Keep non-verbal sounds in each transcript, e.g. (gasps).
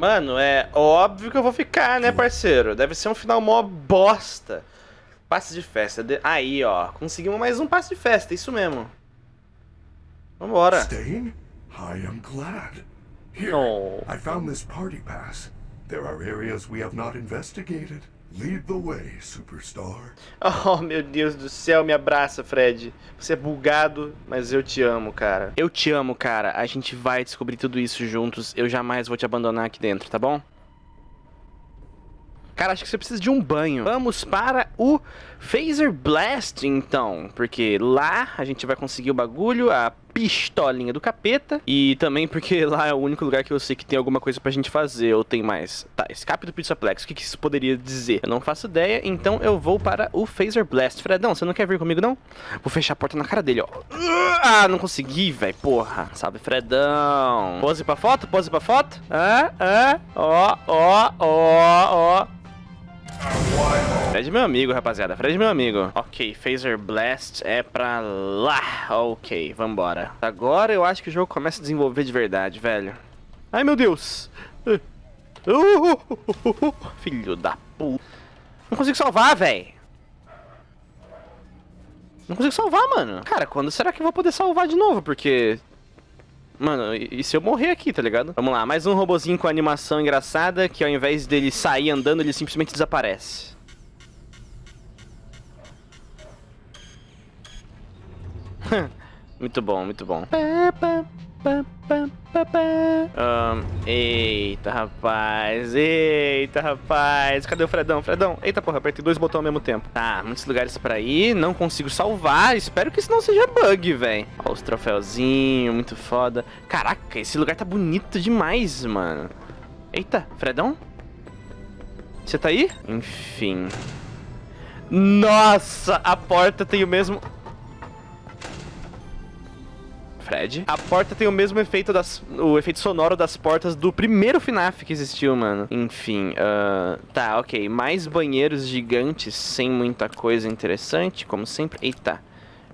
Mano, é óbvio que eu vou ficar, né, parceiro? Deve ser um final mó bosta. Passe de festa. De... Aí, ó. Conseguimos mais um passe de festa, isso mesmo. Vambora. Staying? I am glad. Here, Oh. I found this party pass. There are areas we have not investigated. Lead the way, superstar. Oh, meu Deus do céu, me abraça, Fred. Você é bugado, mas eu te amo, cara. Eu te amo, cara. A gente vai descobrir tudo isso juntos. Eu jamais vou te abandonar aqui dentro, tá bom? Cara, acho que você precisa de um banho. Vamos para o Phaser Blast, então. Porque lá a gente vai conseguir o bagulho, a pistolinha do capeta. E também porque (laughs) lá é o único lugar que eu sei que tem alguma coisa pra gente fazer. Ou tem mais. Tá, escape do Pizzaplex. O que, que isso poderia dizer? Eu não faço ideia, então eu vou para o Phaser Blast. Fredão, você não quer vir comigo, não? Vou fechar a porta na cara dele, ó. Ah, não consegui, velho. Porra. Sabe, Fredão. Pose pra foto, pose pra foto. Ah, ah. Ó, ó, ó, ó. Fred é meu amigo, rapaziada. Fred é meu amigo. Ok, Phaser Blast é pra lá. Ok, vambora. Agora eu acho que o jogo começa a desenvolver de verdade, velho. Ai, meu Deus. Uh, (laughs) filho da puta. Não consigo salvar, velho. Não consigo salvar, mano. Cara, quando será que eu vou poder salvar de novo? Porque... Mano, e se eu morrer aqui, tá ligado? Vamos lá, mais um robozinho com animação engraçada que ao invés dele sair andando, ele simplesmente desaparece. (laughs) muito bom, muito bom. Ahn, eita, rapaz. Eita, rapaz. Cadê o Fredão? Fredão. Eita, porra, apertei dois botões ao mesmo tempo. Tá, muitos lugares pra ir. Não consigo salvar. Espero que isso não seja bug, velho. Ó, os troféuzinhos, muito foda. Caraca, esse lugar tá bonito demais, mano. Eita, Fredão? Você tá aí? Enfim. Nossa, a porta tem o mesmo... Fred. A porta tem o mesmo efeito das. O efeito sonoro das portas do primeiro FNAF que existiu, mano. Enfim, ah, tá, ok. Mais banheiros gigantes sem muita coisa interessante, como sempre. Eita.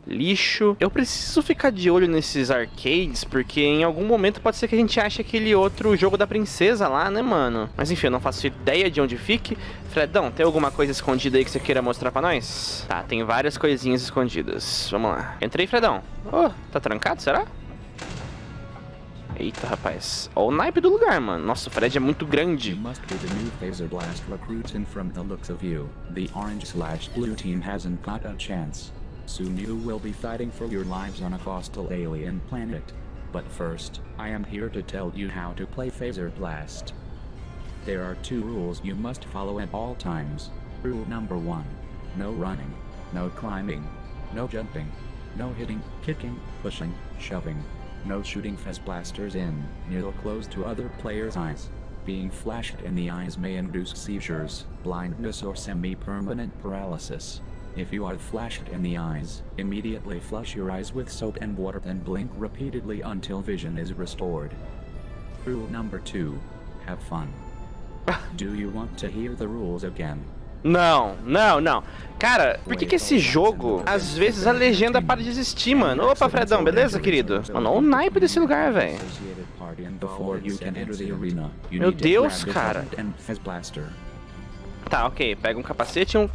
Lixo. Eu preciso ficar de olho nesses arcades, porque em algum momento pode ser que a gente ache aquele outro jogo da princesa lá, né, mano? Mas enfim, eu não faço ideia de onde fique. Fredão, tem alguma coisa escondida aí que você queira mostrar pra nós? Tá, tem várias coisinhas escondidas. Vamos lá. Entrei, Fredão. Oh, tá trancado, será? Eita, rapaz. Ó o naipe do lugar, mano. Nossa, o Fred é muito grande. You Soon you will be fighting for your lives on a hostile alien planet. But first, I am here to tell you how to play Phaser Blast. There are two rules you must follow at all times. Rule number one. No running, no climbing, no jumping, no hitting, kicking, pushing, shoving, no shooting Fez blasters in, near or close to other players' eyes. Being flashed in the eyes may induce seizures, blindness or semi-permanent paralysis. If you are flashed in the eyes, immediately flush your eyes with soap and water and blink repeatedly until vision is restored. Rule number 2. Have fun. (laughs) Do you want to hear the rules again? Não, não, não. Cara, por que que esse jogo, às vezes a legenda para de existir, mano? Opa, Fredão, beleza, querido? Mano, olha o naipe desse lugar, velho. Meu Deus, cara. Tá, ok. Pega um capacete e um...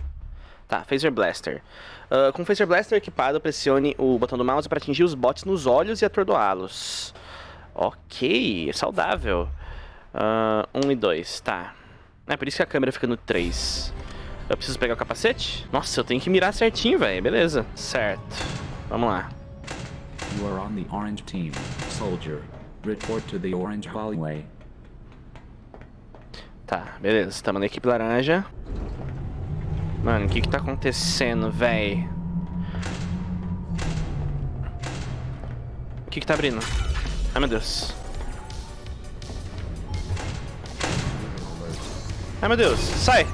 Tá, Phaser Blaster. Ah, com o Phaser Blaster equipado, pressione o botão do mouse para atingir os bots nos olhos e atordoá-los. Ok, é saudável. Ah, um e dois, tá. É por isso que a câmera fica no 3. Eu preciso pegar o capacete? Nossa, eu tenho que mirar certinho, velho. Beleza. Certo. Vamos lá. You are on the orange team, soldier. Report to the orange hallway. Tá, beleza. Estamos na equipe laranja. Mano, o que que tá acontecendo, véi? O que que tá abrindo? Ai, meu Deus. Ai, meu Deus. Sai!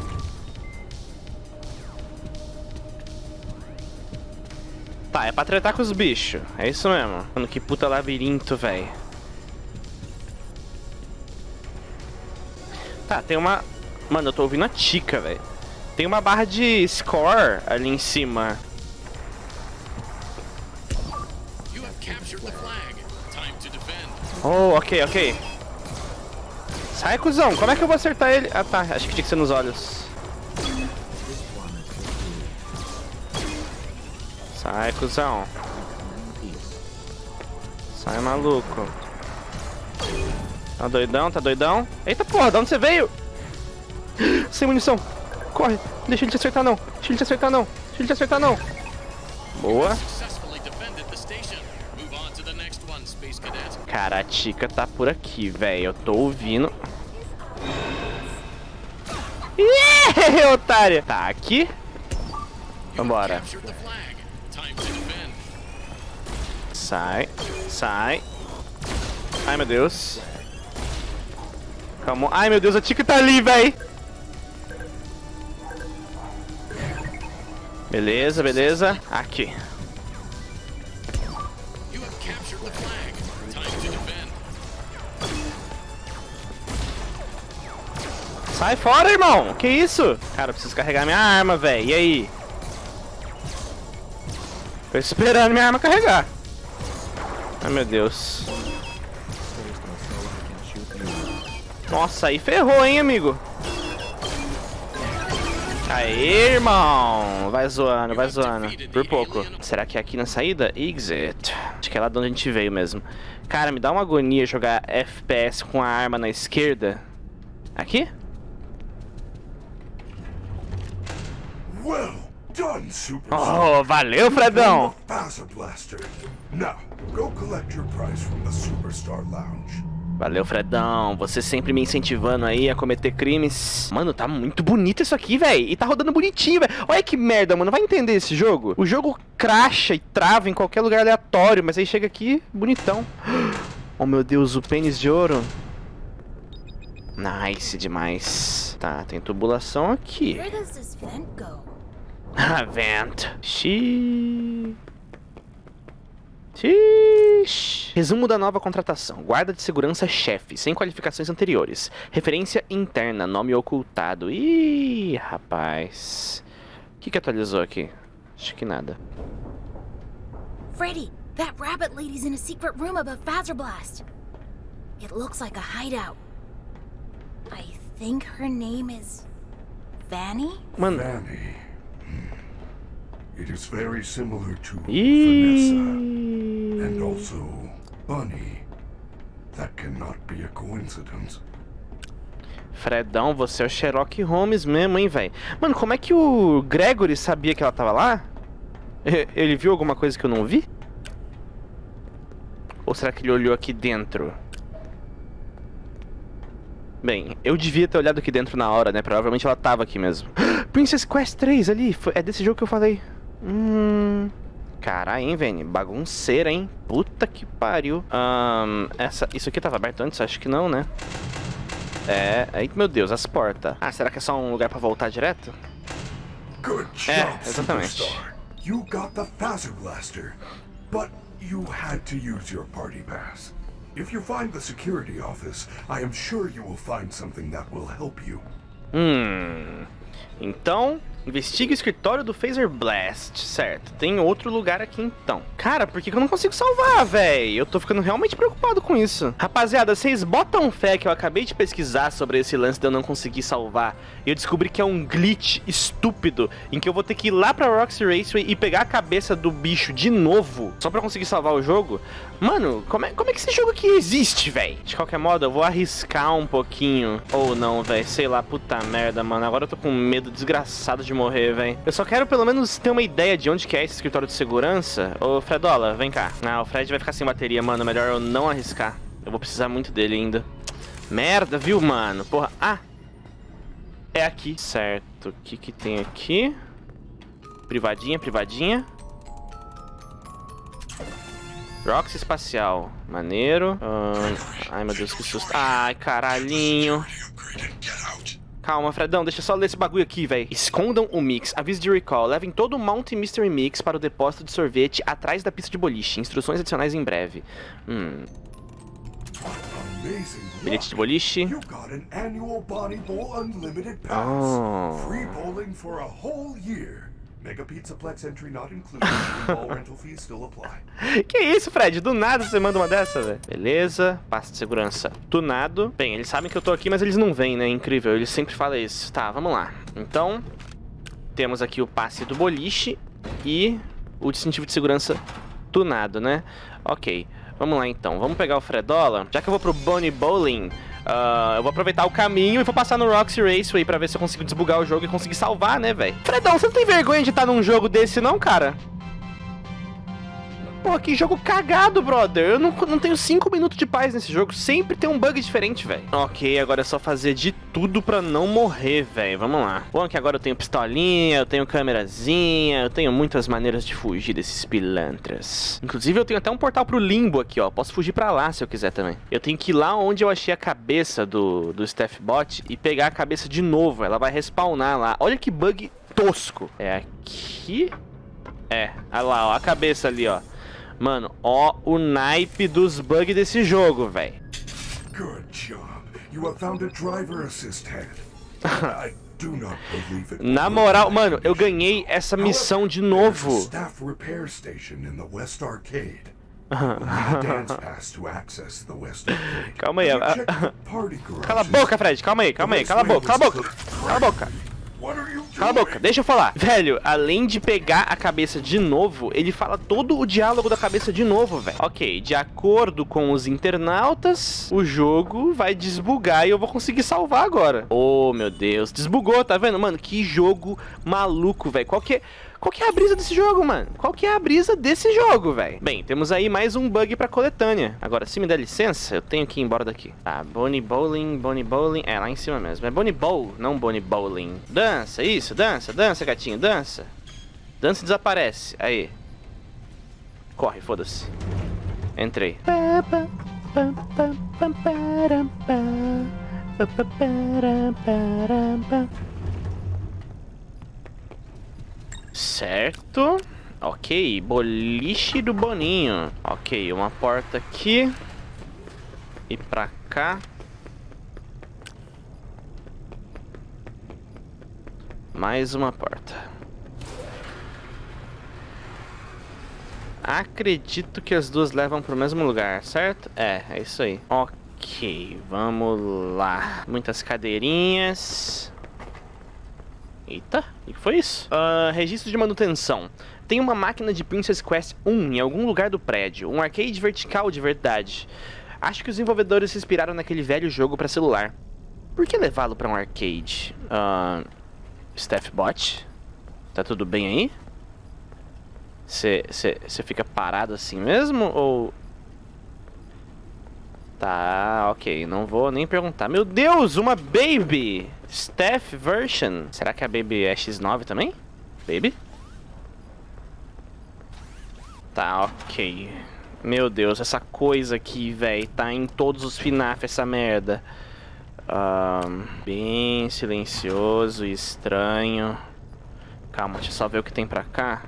Tá, é pra tretar com os bichos. É isso mesmo. Mano, que puta labirinto, véi. Tá, tem uma... Mano, eu tô ouvindo a Tica, velho. Tem uma barra de score ali em cima. Oh, ok, ok. Sai, cuzão. Como é que eu vou acertar ele? Ah, tá. Acho que tinha que ser nos olhos. Sai, cuzão. Sai, maluco. Tá doidão? Tá doidão? Eita porra, de onde você veio? (gasps) Sem munição. Corre. Deixa ele te acertar, não. Deixa ele te acertar, não. Deixa ele te acertar, não. Boa. Cara, a Tica tá por aqui, velho. Eu tô ouvindo. Ih, (laughs) otária. Tá aqui. Vambora. Sai. Sai. Ai, meu Deus. Calma. Ai, meu Deus, a Tica tá ali, véi. Beleza, beleza. Aqui. Sai fora, irmão. Que isso? Cara, eu preciso carregar minha arma, velho. E aí? Tô esperando minha arma carregar. Ai, meu Deus. Nossa, aí ferrou, hein, amigo? Aê, irmão! Vai zoando, vai zoando. Por pouco. Será que é aqui na saída? Exit. Acho que é lá de onde a gente veio mesmo. Cara, me dá uma agonia jogar FPS com a arma na esquerda. Aqui? Well done, Superstar. Oh, valeu, Fredão! Now, go collect your prize from the Superstar Lounge. Valeu, Fredão. Você sempre me incentivando aí a cometer crimes. Mano, tá muito bonito isso aqui, velho. E tá rodando bonitinho, velho. Olha que merda, mano. Vai entender esse jogo? O jogo cracha e trava em qualquer lugar aleatório, mas aí chega aqui, bonitão. (gasps) Oh, meu Deus, o pênis de ouro. Nice demais. Tá, tem tubulação aqui. Where does this vent go? Ah, (laughs) vent. Xiii. Xiii. Resumo da nova contratação. Guarda de segurança chefe, sem qualificações anteriores. Referência interna, nome ocultado. Ih, rapaz. O que, que atualizou aqui? Acho que nada. Freddy, that rabbit lady's in a secret room above Phaser Blast. It looks like a hideout. I think her name is Vanny? Mano. Fanny. It is very similar to Vanessa. And also Bunny. That cannot be a coincidence. Fredão, você é o Sherlock Holmes mesmo, hein, velho? Mano, como é que o Gregory sabia que ela tava lá? E- Ele viu alguma coisa que eu não vi? Ou será que ele olhou aqui dentro? Bem, eu devia ter olhado aqui dentro na hora, né? Provavelmente ela tava aqui mesmo. (gasps) Princess Quest 3 ali, é desse jogo que eu falei. Hum... Caralho, hein, Vini? Bagunceira, hein? Puta que pariu. Ahn, essa, isso aqui tava aberto antes? Acho que não, né? É, aí, meu Deus, as portas. Ah, será que é só um lugar pra voltar direto? É, exatamente. You got the Phaser Blaster. But you had to use your party pass. If you find the security office, I am sure you will find something that will help you. Hum. Então, investigue o escritório do Phaser Blast, certo? Tem outro lugar aqui então. Cara, por que eu não consigo salvar, véi? Eu tô ficando realmente preocupado com isso. Rapaziada, vocês botam fé que eu acabei de pesquisar sobre esse lance de eu não conseguir salvar. E eu descobri que é um glitch estúpido em que eu vou ter que ir lá pra Roxy Raceway e pegar a cabeça do bicho de novo só pra conseguir salvar o jogo. Mano, como é, como é que esse jogo aqui existe, véi? De qualquer modo, eu vou arriscar um pouquinho. Ou não, véi. Sei lá, puta merda, mano. Agora eu tô com medo desgraçado de morrer, véi. Eu só quero pelo menos ter uma ideia de onde que é esse escritório de segurança. Ô, Fredola, vem cá. Ah, o Fred vai ficar sem bateria, mano. Melhor eu não arriscar. Eu vou precisar muito dele ainda. Merda, viu, mano? Porra. Ah! É aqui. Certo. O que que tem aqui? Privadinha, privadinha. Roxy espacial. Maneiro. Ahn, ai, meu Deus, que susto. Ai, caralhinho. Calma, Fredão, deixa eu só ler esse bagulho aqui, velho. Escondam o mix. Aviso de recall. Levem todo o Mount Mystery Mix para o depósito de sorvete atrás da pista de boliche. Instruções adicionais em breve. Hum. Bilhete de boliche. Oh. Mega Pizzaplex entry not included. All rental fees still apply. (laughs) Que isso, Fred? Do nada você manda uma dessa, velho. Beleza, passe de segurança tunado. Bem, eles sabem que eu tô aqui, mas eles não vêm, né? Incrível, eles sempre falam isso. Tá, vamos lá. Então, temos aqui o passe do boliche e o distintivo de segurança tunado, né? Ok, vamos lá então. Vamos pegar o Fredola. Já que eu vou pro Bonnie Bowling, uh, eu vou aproveitar o caminho e vou passar no Roxy Raceway pra ver se eu consigo desbugar o jogo e conseguir salvar, né, velho? Fredão, você não tem vergonha de estar num jogo desse não, cara? Pô, que jogo cagado, brother. Eu não, não tenho 5 minutos de paz nesse jogo. Sempre tem um bug diferente, velho. Ok, agora é só fazer de tudo pra não morrer, velho. Vamos lá. Bom, que agora eu tenho pistolinha, eu tenho câmerazinha, eu tenho muitas maneiras de fugir desses pilantras. Inclusive, eu tenho até um portal pro limbo aqui, ó. Posso fugir pra lá se eu quiser também. Eu tenho que ir lá onde eu achei a cabeça do, do Staffbot e pegar a cabeça de novo. Ela vai respawnar lá. Olha que bug tosco. É aqui? É, olha lá, ó, a cabeça ali, ó. Mano, ó o naipe dos bugs desse jogo, velho. (laughs) Na moral, mano, eu ganhei essa missão de novo. (laughs) calma aí. Cala a boca, Fred. Calma aí, calma aí. Cala a boca, cala a boca. Cala a boca. Cala a boca, deixa eu falar. Velho, além de pegar a cabeça de novo, ele fala todo o diálogo da cabeça de novo, velho. Ok, de acordo com os internautas, o jogo vai desbugar e eu vou conseguir salvar agora. Oh, meu Deus, desbugou, tá vendo? Mano, que jogo maluco, velho. Qual que é... Qual que é a brisa desse jogo, mano? Qual que é a brisa desse jogo, velho? Bem, temos aí mais um bug pra coletânea. Agora, se me der licença, eu tenho que ir embora daqui. Tá, Bonnie Bowling, Bonnie Bowling. É, lá em cima mesmo. É Bonnie Bowl, não Bonnie Bowling. Dança, isso, dança, dança, gatinho, dança. Dança e desaparece. Aí. Corre, foda-se. Entrei. Certo. Ok, boliche do Boninho. Ok, uma porta aqui. E pra cá. Mais uma porta. Acredito que as duas levam pro mesmo lugar, certo? É, é isso aí. Ok, vamos lá. Muitas cadeirinhas. Eita, o que foi isso? Ah, registro de manutenção. Tem uma máquina de Princess Quest 1 em algum lugar do prédio. Um arcade vertical de verdade. Acho que os desenvolvedores se inspiraram naquele velho jogo para celular. Por que levá-lo para um arcade? Ah, Staffbot? Tá tudo bem aí? Você fica parado assim mesmo? Ou. Tá, ok. Não vou nem perguntar. Meu Deus, uma Baby! Staff version. Será que a Baby é X9 também? Baby? Tá, ok. Meu Deus, essa coisa aqui, velho. Tá em todos os FNAF essa merda. Ahn, bem silencioso e estranho. Calma, deixa eu só ver o que tem pra cá.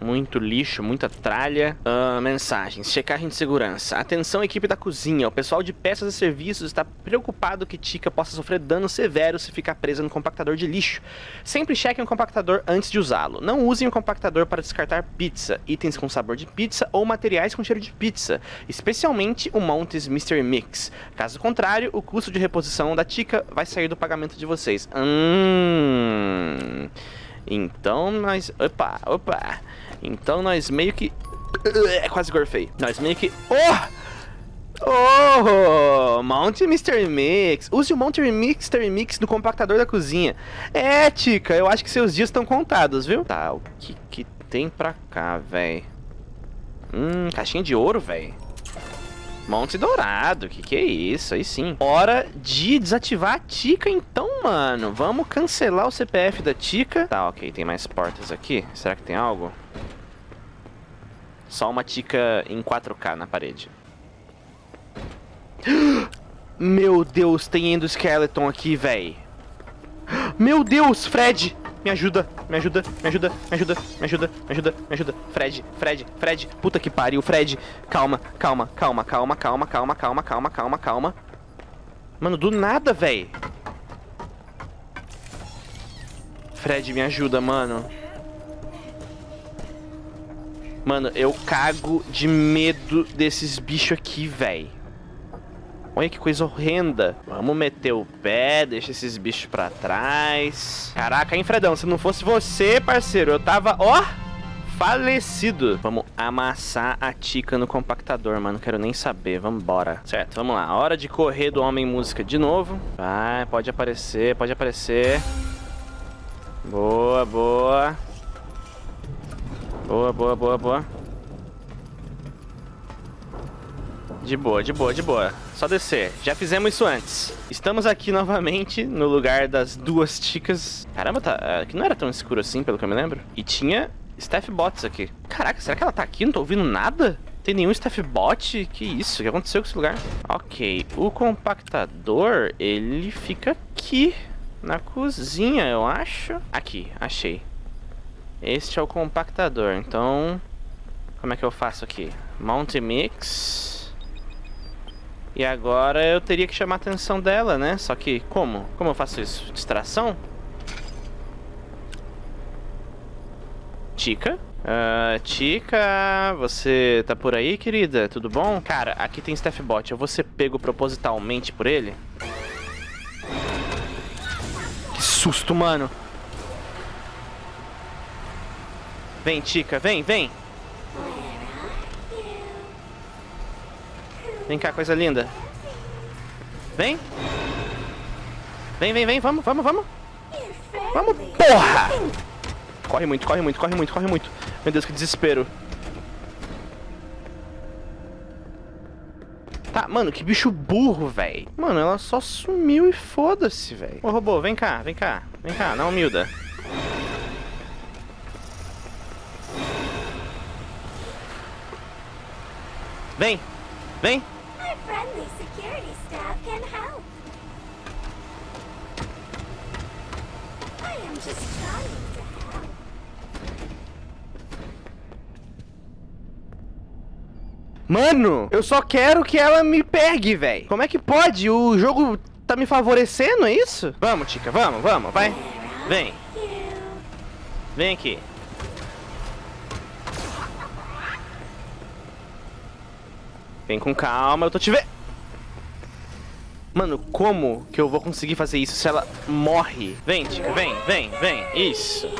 Muito lixo, muita tralha. Ah, mensagens. Checagem de segurança. Atenção, equipe da cozinha. O pessoal de peças e serviços está preocupado que Tika possa sofrer dano severo se ficar presa no compactador de lixo. Sempre chequem o compactador antes de usá-lo. Não usem o compactador para descartar pizza, itens com sabor de pizza ou materiais com cheiro de pizza, especialmente o Montes Mystery Mix. Caso contrário, o custo de reposição da Tika vai sair do pagamento de vocês. Hum... Então nós... Opa, opa... Então nós meio que... É, quase gorfei. Nós meio que... Oh! Oh! Mount Mr. Mix. Use o Mount Mr. Mix do compactador da cozinha. É, Tica, eu acho que seus dias estão contados, viu? Tá, o que que tem pra cá, véi? Hum, caixinha de ouro, véi. Monte Dourado, que que é isso? Aí sim. Hora de desativar a Tica então, mano. Vamos cancelar o CPF da Tica. Tá, ok, tem mais portas aqui. Será que tem algo? Só uma Tica em 4K na parede. (gasps) Meu Deus, tem endoskeleton aqui, véi. (gasps) Meu Deus, Fred! Me ajuda, me ajuda, me ajuda, me ajuda, me ajuda, me ajuda, me ajuda. Fred, Fred, Fred. Puta que pariu, Fred. Calma, calma, calma, calma, calma, calma, calma, calma, calma, calma. Mano, do nada, véi. Fred, me ajuda, mano. Mano, eu cago de medo desses bichos aqui, véi. Olha que coisa horrenda. Vamos meter o pé, deixa esses bichos pra trás. Caraca, hein, Fredão? Se não fosse você, parceiro, eu tava, ó, falecido. Vamos amassar a Tica no compactador, mano. Quero nem saber. Vambora. Certo, vamos lá. Hora de correr do Homem Música de novo. Vai, pode aparecer, pode aparecer. Boa, boa. Boa, boa, boa, boa. De boa, de boa, de boa. Só descer. Já fizemos isso antes. Estamos aqui (laughs) novamente no lugar das duas ticas. Caramba, tá, aqui não era tão escuro assim, pelo que eu me lembro. E tinha staff bots aqui. Caraca, será que ela tá aqui? Não tô ouvindo nada? Tem nenhum staff bot? Que isso? O que aconteceu com esse lugar? Ok, o compactador, ele fica aqui. Na cozinha, eu acho. Aqui, achei. Este é o compactador, então... Como é que eu faço aqui? Mount Mix. E agora eu teria que chamar a atenção dela, né? Só que, como? Como eu faço isso? Distração? Tica? Uh, Tica, você tá por aí, querida? Tudo bom? Cara, aqui tem Staff Bot. Eu vou ser pego propositalmente por ele? Que susto, mano. Vem, Tica, vem, vem. Vem cá, coisa linda. Vem. Vem, vem, vem, vamos, vamos, vamos. Vamos, porra! Corre muito, corre muito, corre muito, corre muito. Meu Deus, que desespero. Tá, mano, que bicho burro, velho. Mano, ela só sumiu e foda-se, velho. Ô, robô, vem cá, vem cá. Vem cá, não humilda. To help. Mano, eu só quero que ela me pegue, velho. Como é que pode? O jogo tá me favorecendo, é isso? Vamos, Tica, vamos, vamos, vai. Vem. Vem aqui. Vem com calma, eu tô te vendo. Mano, como que eu vou conseguir fazer isso se ela morre? Vem, Tica, vem, vem, vem. Isso.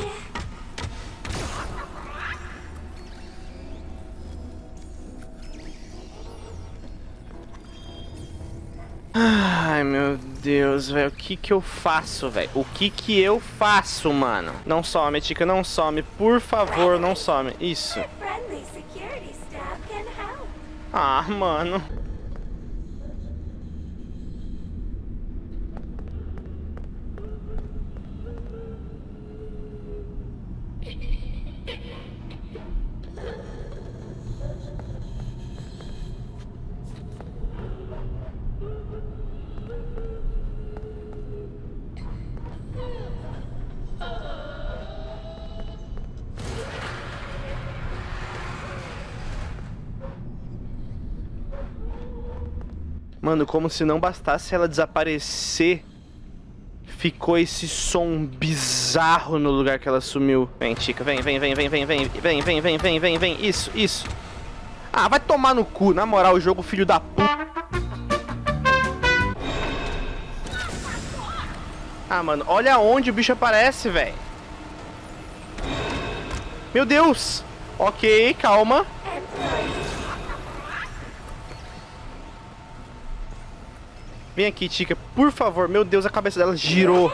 Ai, meu Deus, velho. O que que eu faço, velho? O que que eu faço, mano? Não some, Tica, não some. Por favor, não some. Isso. Ah, mano. Mano, como se não bastasse ela desaparecer, ficou esse som bizarro no lugar que ela sumiu. Vem, Tica, vem, vem, vem, vem, vem, vem, vem, vem, vem, vem, vem, vem, isso, isso. Ah, vai tomar no cu, na moral, o jogo filho da puta. Ah, mano, olha onde o bicho aparece, velho. Meu Deus. Ok, calma. Vem aqui, Tica, por favor. Meu Deus, a cabeça dela girou.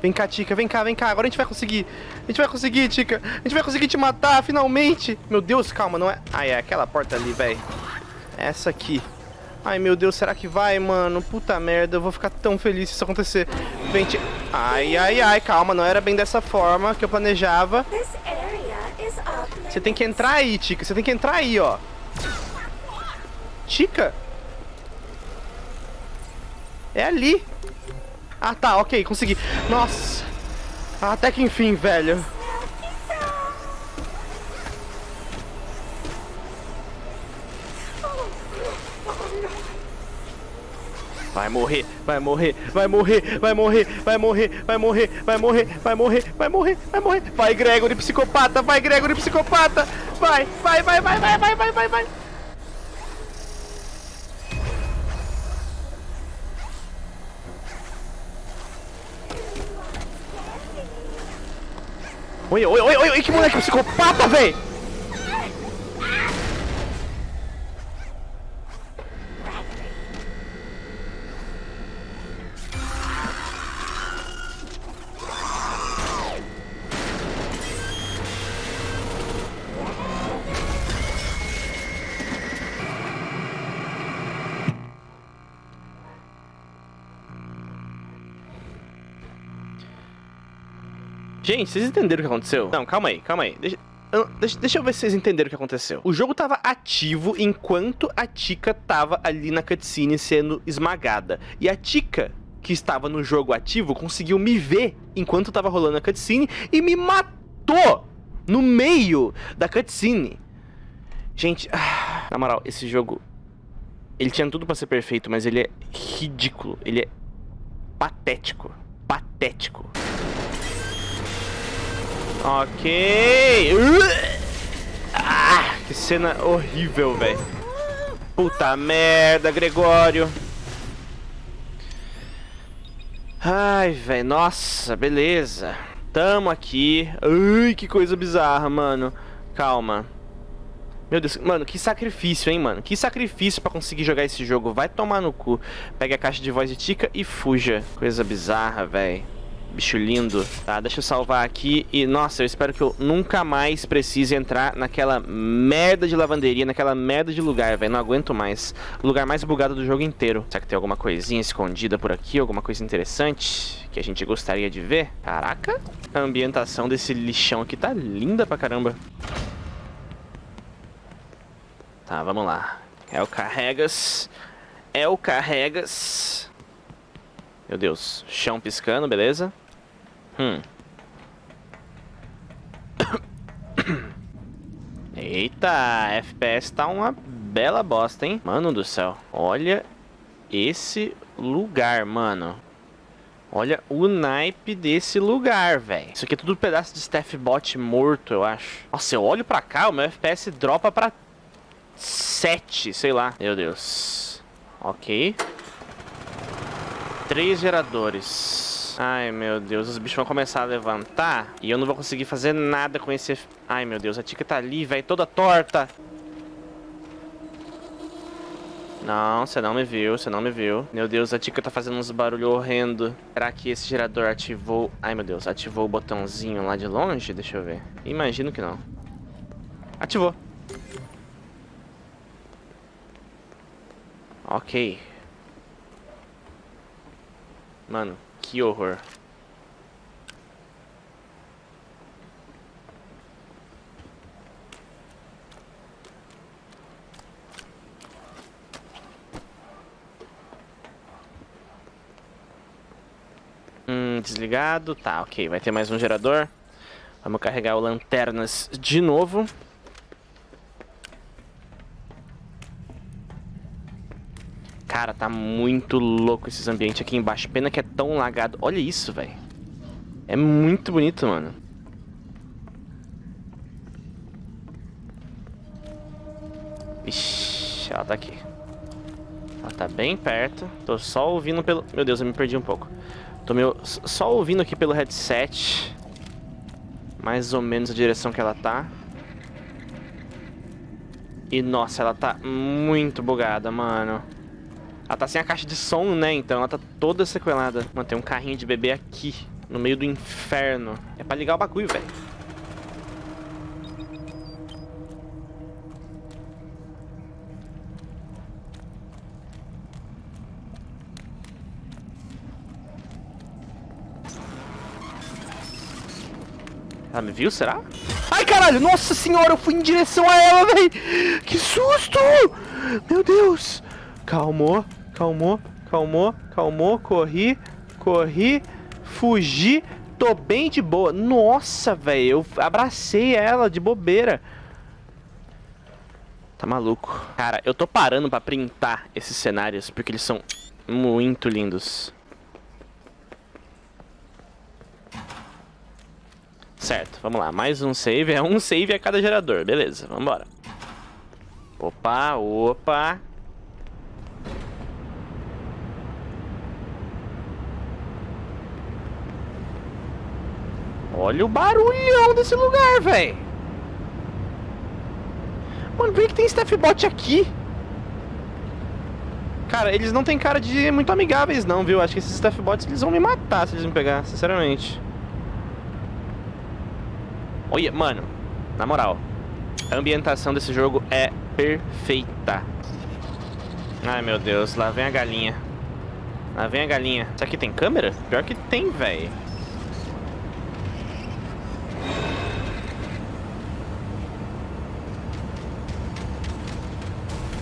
Vem cá, Tica, vem cá, vem cá. Agora a gente vai conseguir. A gente vai conseguir, Tica. A gente vai conseguir te matar, finalmente. Meu Deus, calma, não é... Ah, é aquela porta ali, velho. Essa aqui. Ai, meu Deus, será que vai, mano? Puta merda, eu vou ficar tão feliz se isso acontecer. Vem, Tica. Ai, ai, ai, calma. Não era bem dessa forma que eu planejava. Você tem que entrar aí, Tica. Você tem que entrar aí, ó. Tica? É ali. Ah, tá, ok, consegui. Nossa. Até que enfim, velho. Vai morrer, vai morrer, vai morrer, vai morrer, vai morrer, vai morrer, vai morrer, vai morrer, vai morrer, vai morrer. Vai, Gregory, psicopata, vai, Gregory, psicopata. Vai, vai, vai, vai, vai, vai, vai, vai, vai. Oi, oi, oi, oi, que moleque psicopata, véi! Gente, vocês entenderam o que aconteceu? Não, calma aí, calma aí. Deixa, deixa, deixa eu ver se vocês entenderam o que aconteceu. O jogo tava ativo enquanto a Tika tava ali na cutscene sendo esmagada. E a Tika, que estava no jogo ativo, conseguiu me ver enquanto tava rolando a cutscene e me matou no meio da cutscene. Gente, ah, na moral, esse jogo... Ele tinha tudo pra ser perfeito, mas ele é ridículo. Ele é patético. Patético. Ok. Ah, que cena horrível, velho. Puta merda, Gregório. Ai, velho. Nossa, beleza. Tamo aqui. Ai, que coisa bizarra, mano. Calma. Meu Deus, mano, que sacrifício, hein, mano? Que sacrifício pra conseguir jogar esse jogo. Vai tomar no cu. Pega a caixa de voz de Tica e fuja. Coisa bizarra, velho. Bicho lindo. Tá, deixa eu salvar aqui. E, nossa, eu espero que eu nunca mais precise entrar naquela merda de lavanderia, naquela merda de lugar, velho. Não aguento mais. O lugar mais bugado do jogo inteiro. Será que tem alguma coisinha escondida por aqui? Alguma coisa interessante que a gente gostaria de ver? Caraca. A ambientação desse lixão aqui tá linda pra caramba. Tá, vamos lá. É o Carregas. É o Carregas. Meu Deus. Chão piscando, beleza? Hum. Eita, FPS tá uma bela bosta, hein? Mano do céu. Olha esse lugar, mano. Olha o naipe desse lugar, velho. Isso aqui é tudo um pedaço de staff bot morto, eu acho. Nossa, eu olho pra cá, o meu FPS dropa pra 7, sei lá. Meu Deus. Ok. Três geradores. Ai, meu Deus, os bichos vão começar a levantar e eu não vou conseguir fazer nada com esse... Ai, meu Deus, a Tika tá ali, velho, toda torta. Não, você não me viu, você não me viu. Meu Deus, a Tika tá fazendo uns barulhos horrendo. Será que esse gerador ativou... Ai, meu Deus, ativou o botãozinho lá de longe? Deixa eu ver. Imagino que não. Ativou. Ok. Mano, que horror. Hum, desligado. Tá, ok. Vai ter mais um gerador. Vamos carregar o lanternas de novo. Cara, tá muito louco esses ambientes aqui embaixo. Pena que é tão lagado. Olha isso, velho. É muito bonito, mano. Ixi, ela tá aqui. Ela tá bem perto. Tô só ouvindo pelo... Meu Deus, eu me perdi um pouco. Tô meio... só ouvindo aqui pelo headset. Mais ou menos a direção que ela tá. E, nossa, ela tá muito bugada, mano. Ela tá sem a caixa de som, né? Então ela tá toda sequelada. Mano, tem um carrinho de bebê aqui, no meio do inferno. É pra ligar o bagulho, velho. Ela me viu, será? Ai, caralho! Nossa senhora, eu fui em direção a ela, velho! Que susto! Meu Deus! Calmou, calmou, calmou, calmou, corri, corri, fugi, tô bem de boa. Nossa, velho, eu abracei ela de bobeira. Tá maluco. Cara, eu tô parando pra printar esses cenários porque eles são Muito lindos. Certo, vamos lá. Mais um save. É um save a cada gerador. Beleza, vamos embora. Opa, opa. Olha o barulhão desse lugar, velho. Mano, por que, que tem staffbot aqui? Cara, eles não têm cara de muito amigáveis não, viu? Acho que esses staffbots eles vão me matar se eles me pegar, sinceramente. Olha, mano, na moral, a ambientação desse jogo é perfeita. Ai, meu Deus, lá vem a galinha. Lá vem a galinha. Isso aqui tem câmera? Pior que tem, velho.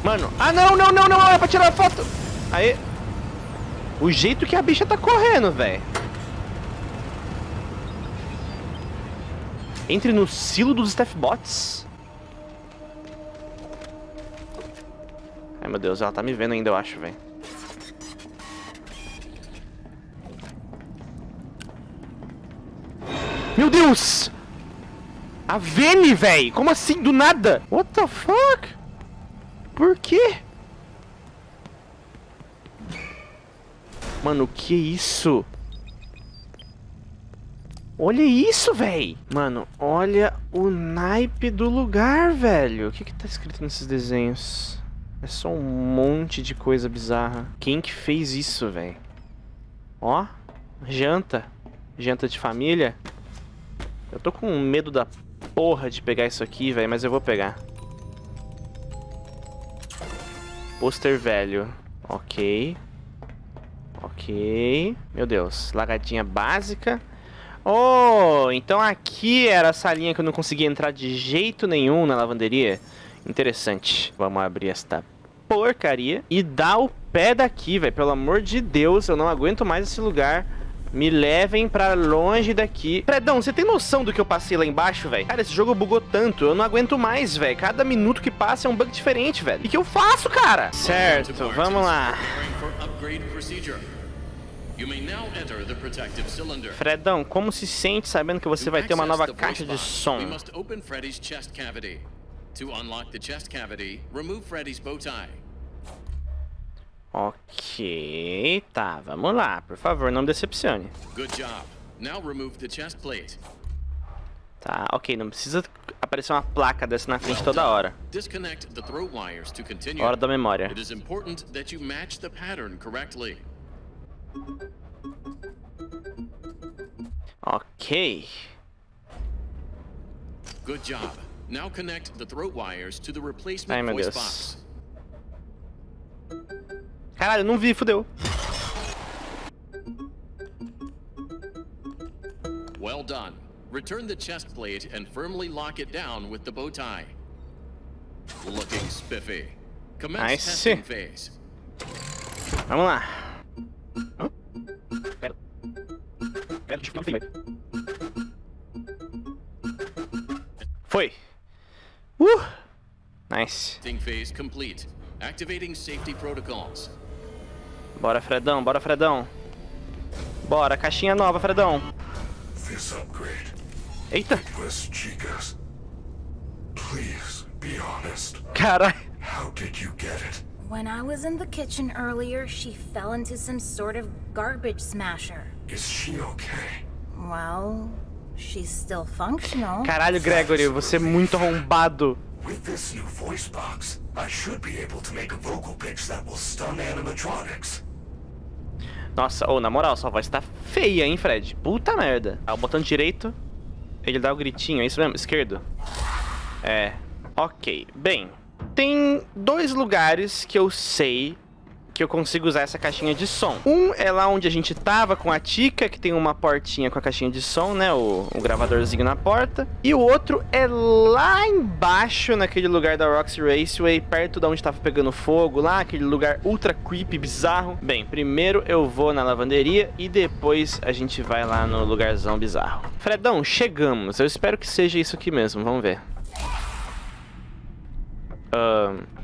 Mano, ah não, não, não, não, é pra tirar foto. Aí. O jeito que a bicha tá correndo, velho. Entre no silo dos Staffbots. Ai meu Deus, ela tá me vendo ainda, eu acho, velho. Meu Deus! A Vene, velho! Como assim? Do nada? What the fuck? Por quê? Mano, que isso? Olha isso, véi! Mano, olha o naipe do lugar, velho. O que que tá escrito nesses desenhos? É só um monte de coisa bizarra. Quem que fez isso, velho? Ó, janta. Janta de família. Eu tô com medo da porra de pegar isso aqui, velho, mas eu vou pegar. Pôster velho. Ok. Ok. Meu Deus. Lagadinha básica. Oh, então aqui era a salinha que eu não conseguia entrar de jeito nenhum na lavanderia. Interessante. Vamos abrir esta porcaria e dar o pé daqui, velho. Pelo amor de Deus, eu não aguento mais esse lugar. Me levem pra longe daqui. Fredão, você tem noção do que eu passei lá embaixo, velho? Cara, esse jogo bugou tanto, eu não aguento mais, velho. Cada minuto que passa é um bug diferente, velho. E que eu faço, cara? Certo, vamos lá. Fredão, como se sente sabendo que você vai ter uma nova caixa de som? To unlock the chest cavity, remove Freddy's bow tie. Ok, tá, vamos lá. Por favor, não me decepcione. Good job. Now remove the chest plate. Tá, ok, não precisa aparecer uma placa dessa na frente toda hora. Hora da memória. It is important that you match the pattern correctly. Ok. Good job. Now connect the throat wires to the replacement Ai, voice Deus. Caralho, não vi, fudeu. Well done. Return the chest plate and firmly lock it down with the bow tie. Looking spiffy. Commence nice. testing phase. Vamos lá. Pera. Pera, deixa eu Foi. Uh! Nice. Testing phase complete. Activating safety protocols. Bora, Fredão, bora, Fredão. Bora, caixinha nova, Fredão. Eita. Caralho. How did you get it? When I was in the kitchen earlier, she fell into some sort of garbage smasher. Is she okay? Well, she's still functional. Caralho, Gregory, você é muito arrombado. With this new voice box, I should be able to make a vocal pitch that will stun animatronics. Nossa, ou oh, na moral, sua voz tá feia, hein, Fred? Puta merda. Ah, o botão direito, ele dá o gritinho, é isso mesmo? Esquerdo? É. Ok. Bem, tem dois lugares que eu sei que eu consigo usar essa caixinha de som. Um é lá onde a gente tava com a Tika, que tem uma portinha com a caixinha de som, né? O, o gravadorzinho na porta. E o outro é lá embaixo, naquele lugar da Roxy Raceway, perto da onde tava pegando fogo lá, aquele lugar ultra creepy, bizarro. Bem, primeiro eu vou na lavanderia e depois a gente vai lá no lugarzão bizarro. Fredão, chegamos. Eu espero que seja isso aqui mesmo, vamos ver. Ahn...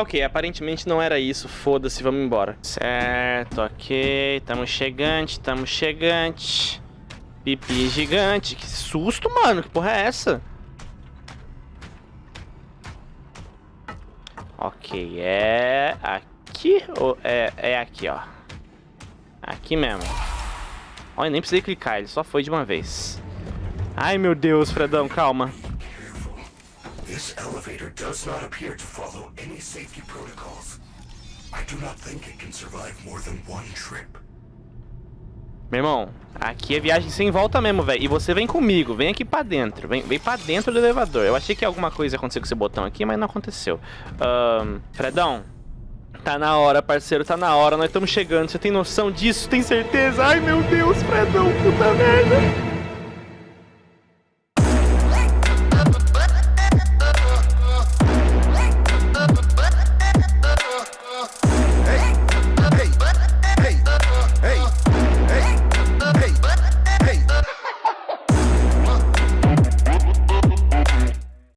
Ok, aparentemente não era isso. Foda-se, vamos embora. Certo, ok. Tamo chegante, tamo chegante. Pipi gigante. Que susto, mano. Que porra é essa? Ok, é aqui ou é, é aqui, ó. Aqui mesmo. Olha, nem precisei clicar, ele só foi de uma vez. Ai, meu Deus, Fredão, calma. This elevator does not appear to follow any safety protocols. I do not think it can survive more than one trip. Meu irmão, aqui é viagem sem volta mesmo, velho. E você vem comigo, vem aqui pra dentro. Vem, vem pra dentro do elevador. Eu achei que alguma coisa ia acontecer com esse botão aqui, mas não aconteceu. Ahn, Fredão, tá na hora, parceiro, tá na hora. Nós estamos chegando. Você tem noção disso? Tem certeza? Ai, meu Deus, Fredão, puta merda.